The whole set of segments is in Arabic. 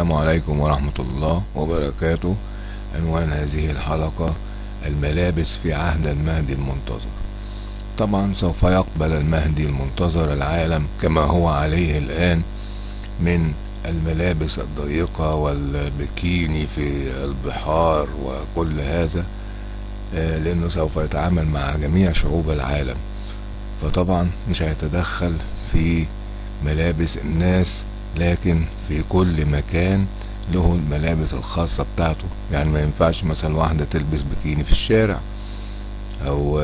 السلام عليكم ورحمة الله وبركاته. عنوان هذه الحلقة الملابس في عهد المهدي المنتظر. طبعا سوف يقبل المهدي المنتظر العالم كما هو عليه الآن من الملابس الضيقة والبكيني في البحار وكل هذا لأنه سوف يتعامل مع جميع شعوب العالم. فطبعا مش هيتدخل في ملابس الناس لكن في كل مكان له الملابس الخاصة بتاعته. يعني ما ينفعش مثلا واحدة تلبس بكيني في الشارع أو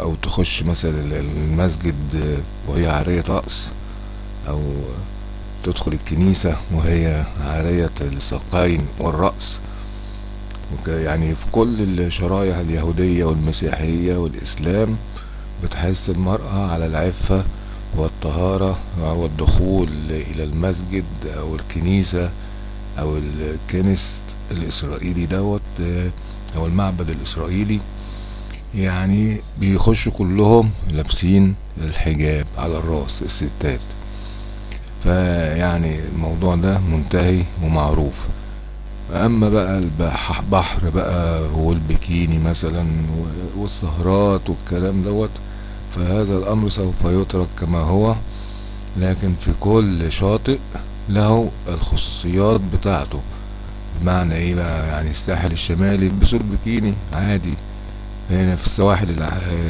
أو تخش مثلا المسجد وهي عارية رأس أو تدخل الكنيسة وهي عارية الساقين والرأس يعني في كل الشرايح اليهودية والمسيحية والإسلام بتحس المرأة على العفة والطهارة والدخول إلى المسجد أو الكنيسة أو الكنس الإسرائيلي دوت أو المعبد الإسرائيلي. يعني بيخشوا كلهم لابسين الحجاب على الراس الستات. فيعني الموضوع ده منتهي ومعروف. أما بقى البحر بقى والبكيني مثلا والسهرات والكلام دوت فهذا الأمر سوف يترك كما هو لكن في كل شاطئ له الخصوصيات بتاعته. بمعنى إيه بقى؟ يعني الساحل الشمالي يلبسوا البكيني عادي. هنا في السواحل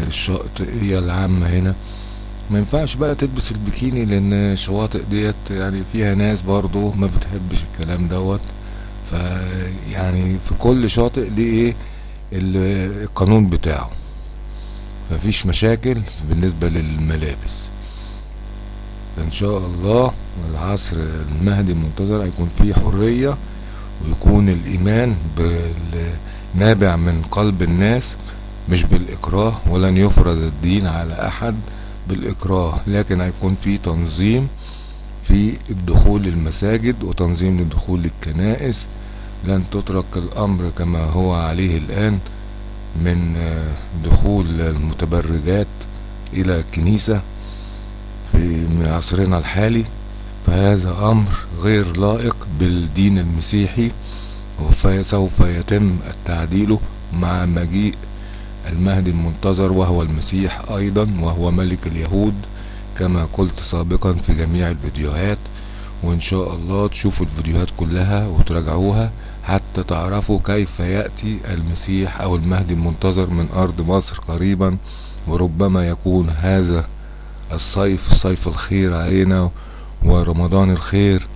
الشاطئية العامة هنا. ما ينفعش بقى تلبس البكيني لأن الشواطئ ديت يعني فيها ناس برضو ما بتحبش الكلام دوت. فيعني في كل شاطئ ليه إيه؟ القانون بتاعه. مفيش مشاكل بالنسبة للملابس. إن شاء الله العصر المهدي المنتظر هيكون فيه حرية ويكون الإيمان نابع من قلب الناس مش بالإكراه ولن يفرض الدين على أحد بالإكراه. لكن هيكون في تنظيم في الدخول للمساجد وتنظيم للدخول للكنائس لن تترك الأمر كما هو عليه الآن. من دخول المتبرجات إلى الكنيسة في عصرنا الحالي فهذا أمر غير لائق بالدين المسيحي وسوف يتم التعديل مع مجيء المهدي المنتظر وهو المسيح أيضا وهو ملك اليهود كما قلت سابقا في جميع الفيديوهات. وإن شاء الله تشوفوا الفيديوهات كلها وتراجعوها. حتى تعرفوا كيف يأتي المسيح أو المهدي المنتظر من أرض مصر قريبا وربما يكون هذا الصيف صيف الخير علينا ورمضان الخير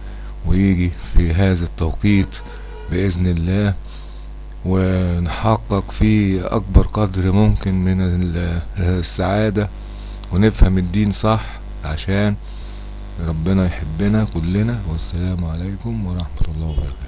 ويجي في هذا التوقيت بإذن الله. ونحقق فيه أكبر قدر ممكن من السعادة ونفهم الدين صح عشان ربنا يحبنا كلنا. والسلام عليكم ورحمة الله وبركاته.